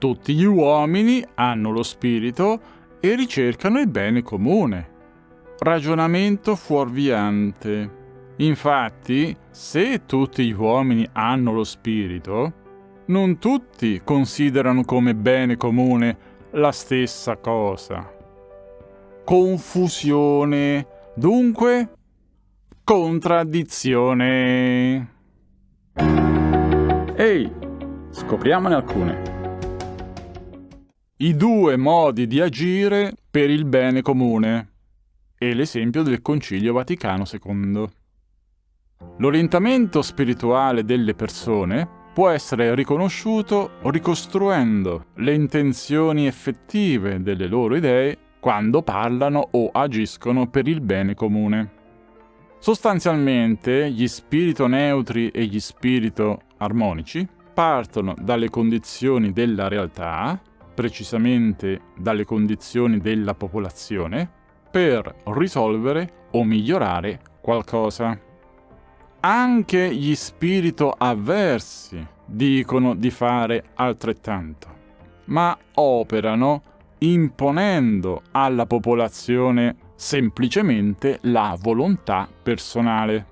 Tutti gli uomini hanno lo spirito e ricercano il bene comune. Ragionamento fuorviante. Infatti, se tutti gli uomini hanno lo spirito, non tutti considerano come bene comune la stessa cosa. Confusione, dunque contraddizione. Ehi, scopriamone alcune. I due modi di agire per il bene comune e l'esempio del Concilio Vaticano II. L'orientamento spirituale delle persone può essere riconosciuto ricostruendo le intenzioni effettive delle loro idee quando parlano o agiscono per il bene comune. Sostanzialmente gli spirito neutri e gli spirito armonici partono dalle condizioni della realtà, precisamente dalle condizioni della popolazione, per risolvere o migliorare qualcosa. Anche gli spirito avversi dicono di fare altrettanto, ma operano imponendo alla popolazione semplicemente la volontà personale.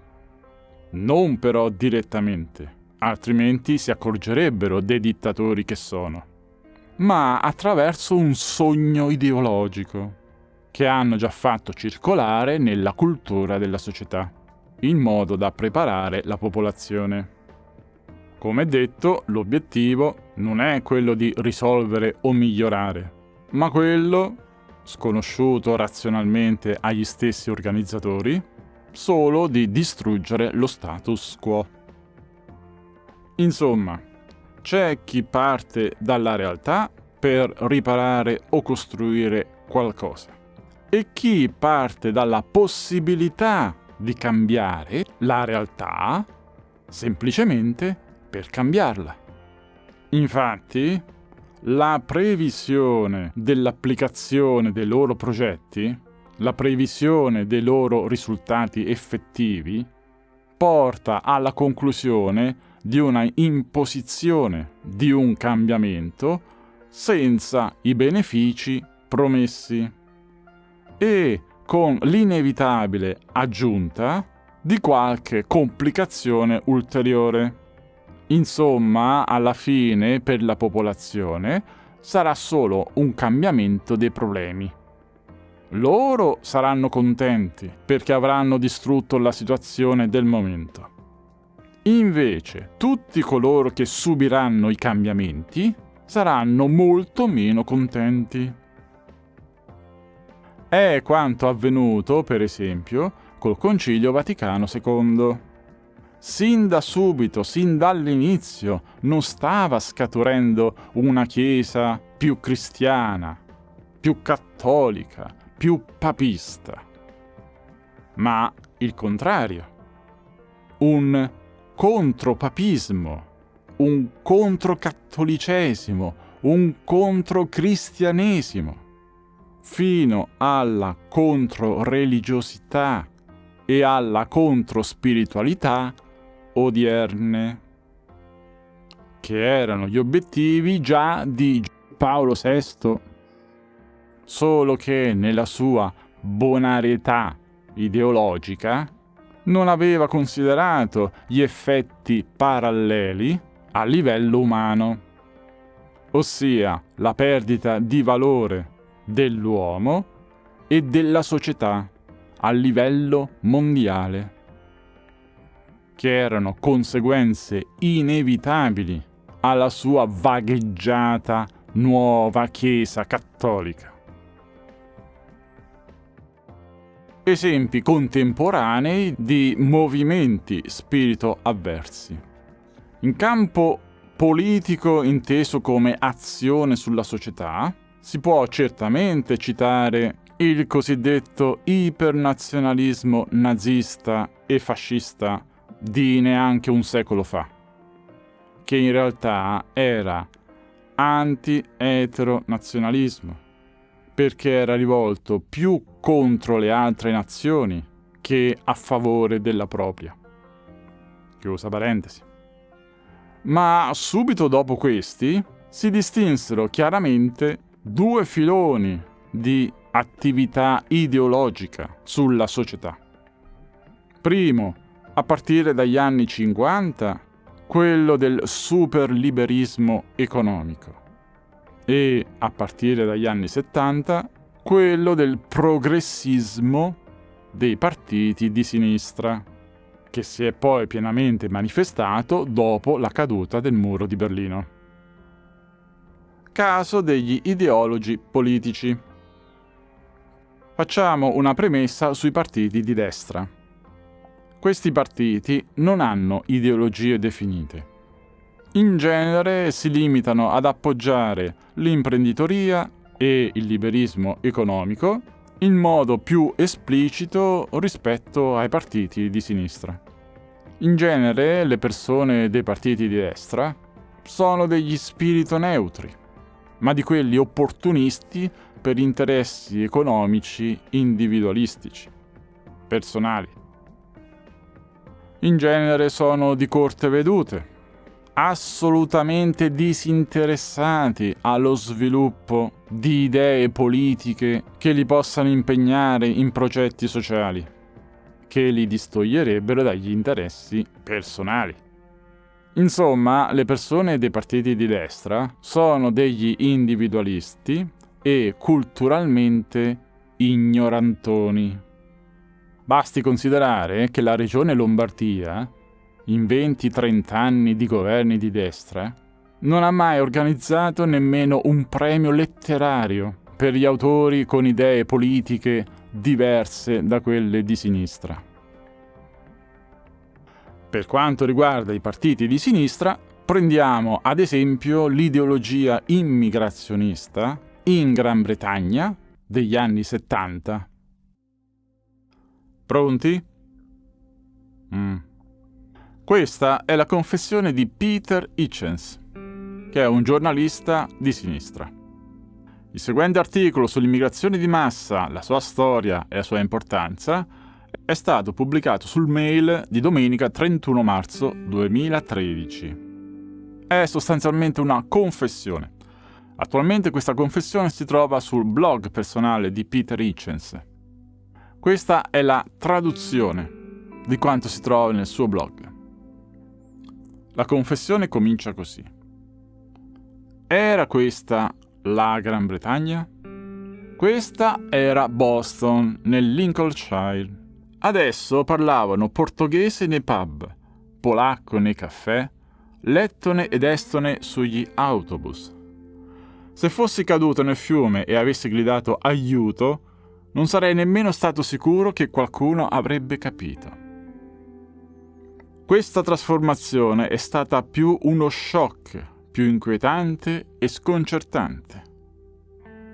Non però direttamente, altrimenti si accorgerebbero dei dittatori che sono, ma attraverso un sogno ideologico che hanno già fatto circolare nella cultura della società, in modo da preparare la popolazione. Come detto, l'obiettivo non è quello di risolvere o migliorare, ma quello sconosciuto razionalmente agli stessi organizzatori, solo di distruggere lo status quo. Insomma, c'è chi parte dalla realtà per riparare o costruire qualcosa e chi parte dalla possibilità di cambiare la realtà semplicemente per cambiarla. Infatti, la previsione dell'applicazione dei loro progetti, la previsione dei loro risultati effettivi, porta alla conclusione di una imposizione di un cambiamento senza i benefici promessi e con l'inevitabile aggiunta di qualche complicazione ulteriore. Insomma, alla fine, per la popolazione, sarà solo un cambiamento dei problemi. Loro saranno contenti perché avranno distrutto la situazione del momento. Invece, tutti coloro che subiranno i cambiamenti saranno molto meno contenti. È quanto avvenuto, per esempio, col Concilio Vaticano II sin da subito, sin dall'inizio, non stava scaturendo una Chiesa più cristiana, più cattolica, più papista, ma il contrario. Un contropapismo, un controcattolicesimo, un controcristianesimo, fino alla controreligiosità e alla controspiritualità odierne, che erano gli obiettivi già di Paolo VI, solo che nella sua bonarietà ideologica non aveva considerato gli effetti paralleli a livello umano, ossia la perdita di valore dell'uomo e della società a livello mondiale che erano conseguenze inevitabili alla sua vagheggiata nuova Chiesa cattolica. Esempi contemporanei di movimenti spirito avversi. In campo politico inteso come azione sulla società, si può certamente citare il cosiddetto ipernazionalismo nazista e fascista di neanche un secolo fa, che in realtà era anti-eteronazionalismo, perché era rivolto più contro le altre nazioni che a favore della propria. Chiusa parentesi. Ma subito dopo questi, si distinsero chiaramente due filoni di attività ideologica sulla società. Primo, a partire dagli anni 50, quello del superliberismo economico e a partire dagli anni 70 quello del progressismo dei partiti di sinistra, che si è poi pienamente manifestato dopo la caduta del muro di Berlino. Caso degli ideologi politici. Facciamo una premessa sui partiti di destra. Questi partiti non hanno ideologie definite. In genere si limitano ad appoggiare l'imprenditoria e il liberismo economico in modo più esplicito rispetto ai partiti di sinistra. In genere le persone dei partiti di destra sono degli spirito neutri, ma di quelli opportunisti per interessi economici individualistici, personali. In genere sono di corte vedute, assolutamente disinteressati allo sviluppo di idee politiche che li possano impegnare in progetti sociali, che li distoglierebbero dagli interessi personali. Insomma, le persone dei partiti di destra sono degli individualisti e culturalmente ignorantoni. Basti considerare che la regione Lombardia in 20-30 anni di governi di destra, non ha mai organizzato nemmeno un premio letterario per gli autori con idee politiche diverse da quelle di sinistra. Per quanto riguarda i partiti di sinistra, prendiamo ad esempio l'ideologia immigrazionista in Gran Bretagna degli anni 70. Pronti? Mm. Questa è la confessione di Peter Hitchens, che è un giornalista di sinistra. Il seguente articolo sull'immigrazione di massa, la sua storia e la sua importanza è stato pubblicato sul mail di domenica 31 marzo 2013. È sostanzialmente una confessione. Attualmente questa confessione si trova sul blog personale di Peter Hitchens. Questa è la traduzione di quanto si trova nel suo blog. La confessione comincia così. Era questa la Gran Bretagna? Questa era Boston, nel Lincolnshire. Adesso parlavano portoghese nei pub, polacco nei caffè, lettone ed estone sugli autobus. Se fossi caduto nel fiume e avessi gridato aiuto, non sarei nemmeno stato sicuro che qualcuno avrebbe capito. Questa trasformazione è stata più uno shock, più inquietante e sconcertante.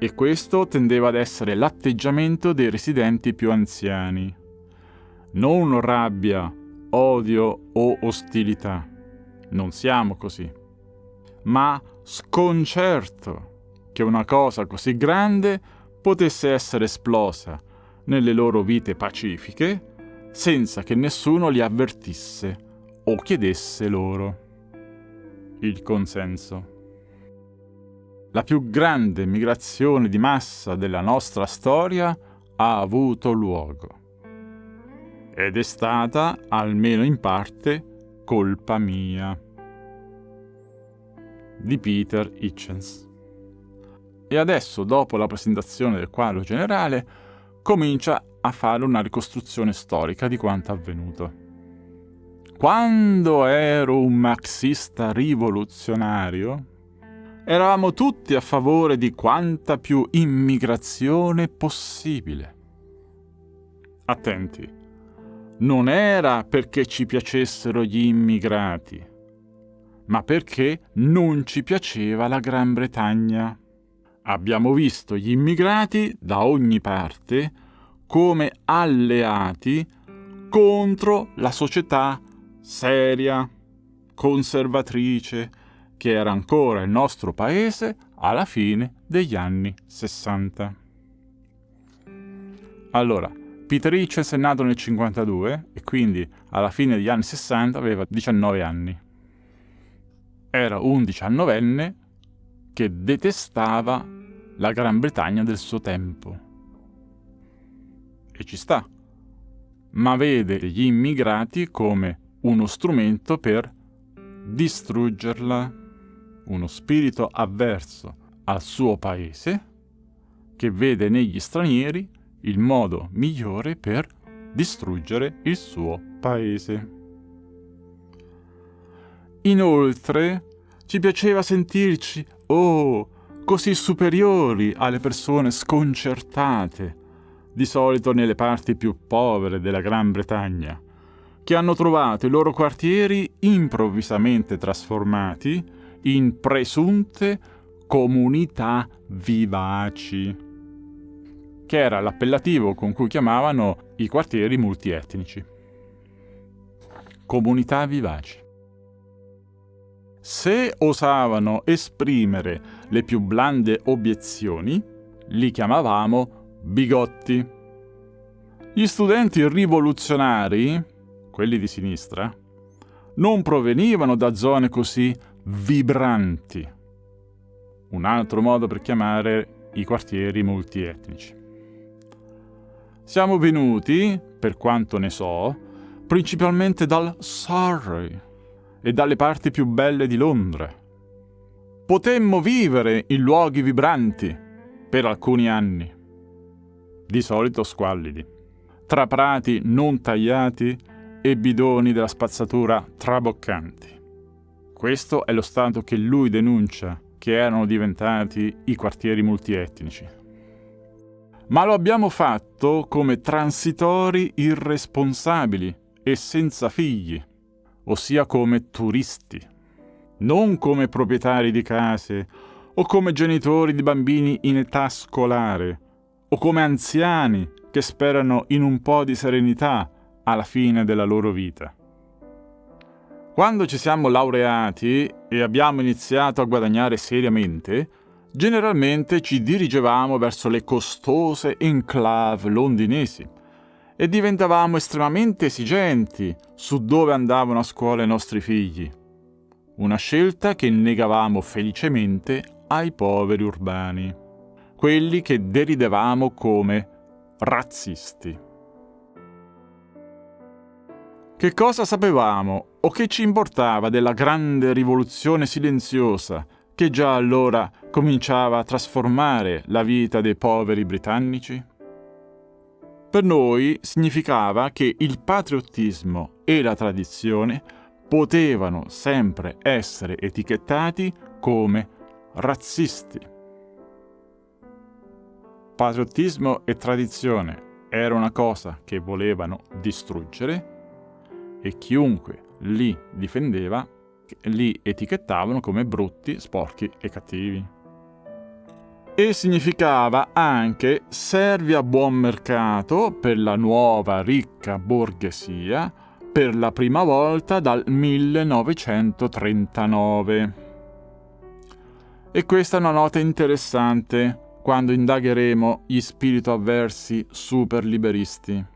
E questo tendeva ad essere l'atteggiamento dei residenti più anziani. Non rabbia, odio o ostilità. Non siamo così. Ma sconcerto che una cosa così grande potesse essere esplosa nelle loro vite pacifiche senza che nessuno li avvertisse o chiedesse loro il consenso. La più grande migrazione di massa della nostra storia ha avuto luogo ed è stata, almeno in parte, colpa mia. Di Peter Hitchens. E adesso, dopo la presentazione del quadro generale, comincia a fare una ricostruzione storica di quanto avvenuto. Quando ero un marxista rivoluzionario, eravamo tutti a favore di quanta più immigrazione possibile. Attenti, non era perché ci piacessero gli immigrati, ma perché non ci piaceva la Gran Bretagna. Abbiamo visto gli immigrati da ogni parte come alleati contro la società seria, conservatrice, che era ancora il nostro paese alla fine degli anni 60. Allora, Peter Hitchens è nato nel 52 e quindi alla fine degli anni 60 aveva 19 anni. Era un diciannovenne che detestava la Gran Bretagna del suo tempo. E ci sta, ma vede gli immigrati come uno strumento per distruggerla, uno spirito avverso al suo paese che vede negli stranieri il modo migliore per distruggere il suo paese. Inoltre, ci piaceva sentirci, oh, così superiori alle persone sconcertate, di solito nelle parti più povere della Gran Bretagna, che hanno trovato i loro quartieri improvvisamente trasformati in presunte comunità vivaci, che era l'appellativo con cui chiamavano i quartieri multietnici. Comunità vivaci. Se osavano esprimere le più blande obiezioni, li chiamavamo bigotti. Gli studenti rivoluzionari, quelli di sinistra, non provenivano da zone così vibranti. Un altro modo per chiamare i quartieri multietnici. Siamo venuti, per quanto ne so, principalmente dal Surrey e dalle parti più belle di Londra. Potemmo vivere in luoghi vibranti per alcuni anni, di solito squallidi, tra prati non tagliati e bidoni della spazzatura traboccanti. Questo è lo stato che lui denuncia che erano diventati i quartieri multietnici. Ma lo abbiamo fatto come transitori irresponsabili e senza figli, ossia come turisti, non come proprietari di case o come genitori di bambini in età scolare o come anziani che sperano in un po' di serenità alla fine della loro vita. Quando ci siamo laureati e abbiamo iniziato a guadagnare seriamente, generalmente ci dirigevamo verso le costose enclave londinesi e diventavamo estremamente esigenti su dove andavano a scuola i nostri figli. Una scelta che negavamo felicemente ai poveri urbani, quelli che deridevamo come razzisti. Che cosa sapevamo o che ci importava della grande rivoluzione silenziosa che già allora cominciava a trasformare la vita dei poveri britannici? Per noi significava che il patriottismo e la tradizione potevano sempre essere etichettati come razzisti. Patriottismo e tradizione era una cosa che volevano distruggere e chiunque li difendeva li etichettavano come brutti, sporchi e cattivi. E significava anche servi a buon mercato per la nuova ricca borghesia per la prima volta dal 1939. E questa è una nota interessante quando indagheremo gli spirito avversi super liberisti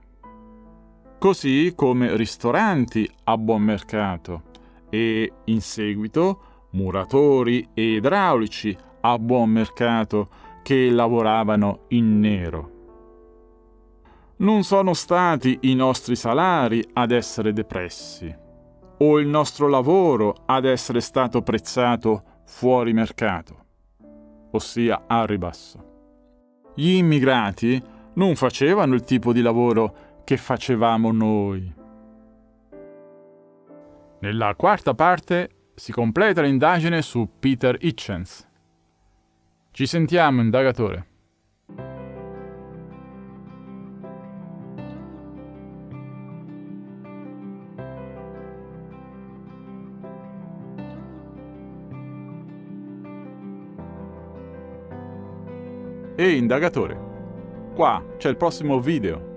così come ristoranti a buon mercato e in seguito muratori e idraulici a buon mercato che lavoravano in nero. Non sono stati i nostri salari ad essere depressi o il nostro lavoro ad essere stato prezzato fuori mercato, ossia a ribasso. Gli immigrati non facevano il tipo di lavoro che facevamo noi. Nella quarta parte si completa l'indagine su Peter Hitchens. Ci sentiamo, indagatore. Ehi, indagatore, qua c'è il prossimo video